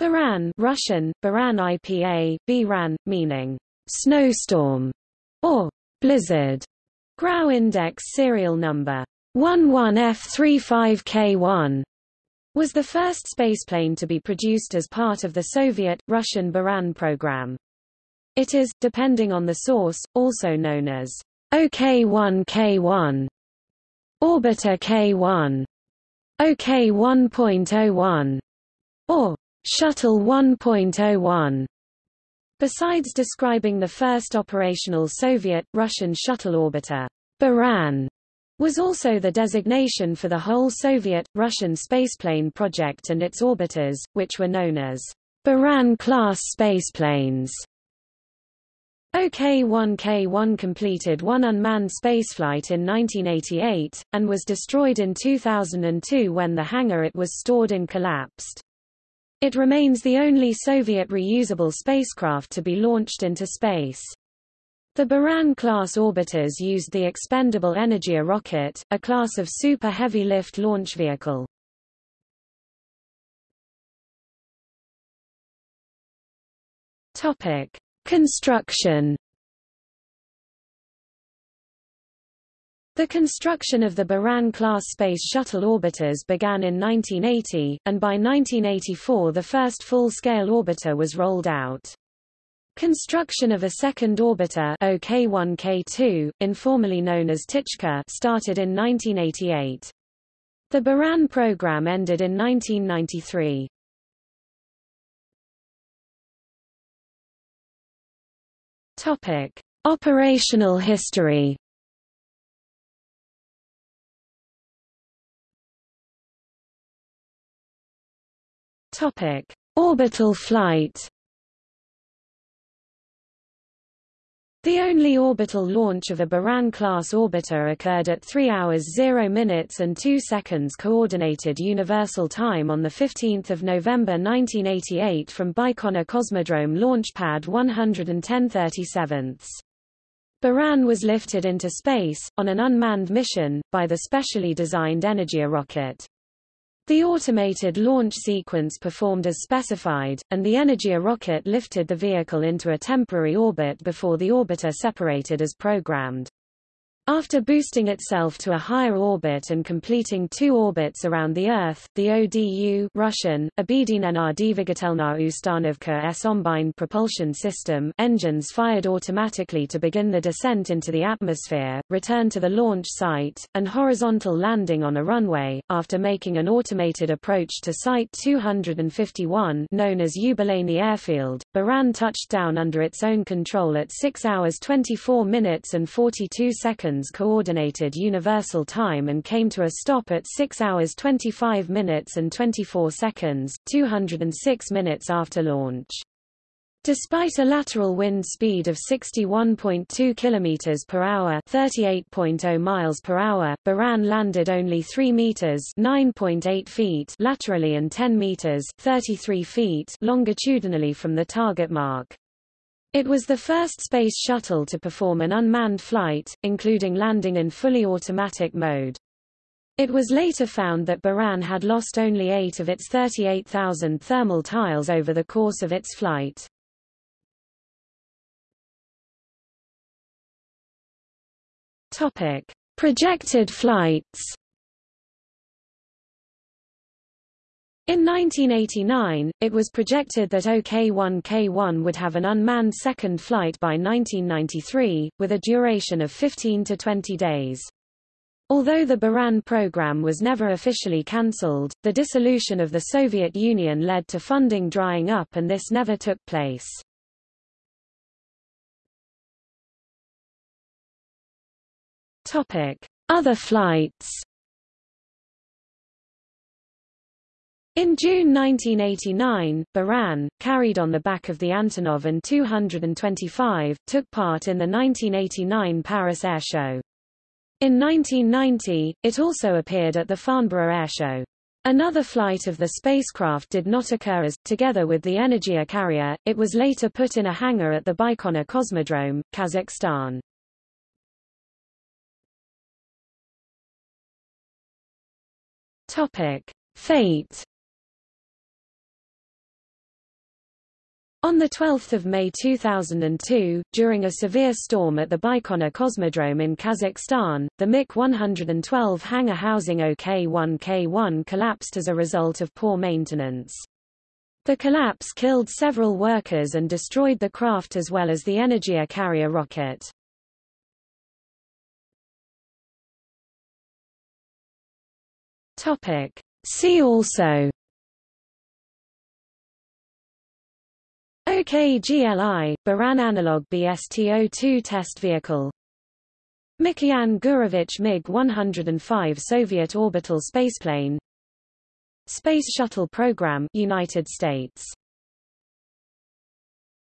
Buran Russian, Buran IPA, Biran, meaning snowstorm or blizzard. Grau Index serial number 11F35K1 was the first spaceplane to be produced as part of the Soviet, Russian Buran program. It is, depending on the source, also known as OK-1K1, Orbiter K1, OK 1.01, or Shuttle 1.01. Besides describing the first operational Soviet-Russian shuttle orbiter, Buran was also the designation for the whole Soviet-Russian spaceplane project and its orbiters, which were known as Buran-class spaceplanes. OK-1K-1 completed one unmanned spaceflight in 1988, and was destroyed in 2002 when the hangar it was stored in collapsed. It remains the only Soviet reusable spacecraft to be launched into space. The Buran-class orbiters used the expendable Energia rocket, a class of super heavy lift launch vehicle. Topic: Construction The construction of the Buran-class Space Shuttle orbiters began in 1980, and by 1984 the first full-scale orbiter was rolled out. Construction of a second orbiter OK1K2, informally known as Ptichka, started in 1988. The Buran program ended in 1993. Topic: Operational history. Topic: Orbital flight. The only orbital launch of a Buran-class orbiter occurred at 3 hours 0 minutes and 2 seconds Coordinated Universal Time on 15 November 1988 from Baikonur Cosmodrome Launch Pad 11037. Buran was lifted into space, on an unmanned mission, by the specially designed Energia rocket. The automated launch sequence performed as specified, and the Energia rocket lifted the vehicle into a temporary orbit before the orbiter separated as programmed. After boosting itself to a higher orbit and completing two orbits around the Earth, the ODU Russian, Obedinena Dvigatelna Ustanovka S propulsion system engines fired automatically to begin the descent into the atmosphere, return to the launch site, and horizontal landing on a runway, after making an automated approach to Site 251 known as Yubileyny Airfield, Buran touched down under its own control at 6 hours 24 minutes and 42 seconds Coordinated Universal Time and came to a stop at 6 hours 25 minutes and 24 seconds, 206 minutes after launch. Despite a lateral wind speed of 61.2 km per hour, 38.0 miles per hour, Buran landed only 3 meters, 9.8 feet laterally and 10 meters, 33 feet longitudinally from the target mark. It was the first space shuttle to perform an unmanned flight, including landing in fully automatic mode. It was later found that Buran had lost only eight of its 38,000 thermal tiles over the course of its flight. Topic. Projected flights In 1989, it was projected that OK-1K1 would have an unmanned second flight by 1993, with a duration of 15 to 20 days. Although the Buran program was never officially cancelled, the dissolution of the Soviet Union led to funding drying up and this never took place. Other flights In June 1989, Buran, carried on the back of the Antonov An-225, took part in the 1989 Paris Air Show. In 1990, it also appeared at the Farnborough Air Show. Another flight of the spacecraft did not occur as, together with the Energia carrier, it was later put in a hangar at the Baikonur Cosmodrome, Kazakhstan. Topic. Fate On 12 May 2002, during a severe storm at the Baikonur Cosmodrome in Kazakhstan, the MIK-112 hangar housing OK-1K1 collapsed as a result of poor maintenance. The collapse killed several workers and destroyed the craft as well as the Energia carrier rocket. See also OKGLI, Buran analog BSTO-2 test vehicle. Mikoyan Gurevich MiG-105 Soviet orbital spaceplane. Space Shuttle Program United States